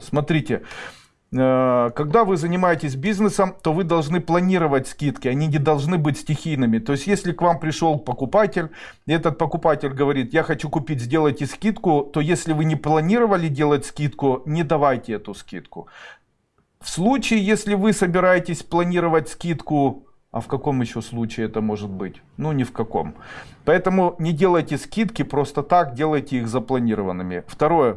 Смотрите, э, когда вы занимаетесь бизнесом, то вы должны планировать скидки, они не должны быть стихийными. То есть, если к вам пришел покупатель, и этот покупатель говорит, я хочу купить, сделайте скидку, то если вы не планировали делать скидку, не давайте эту скидку. В случае, если вы собираетесь планировать скидку, а в каком еще случае это может быть? Ну, ни в каком. Поэтому не делайте скидки просто так, делайте их запланированными. Второе.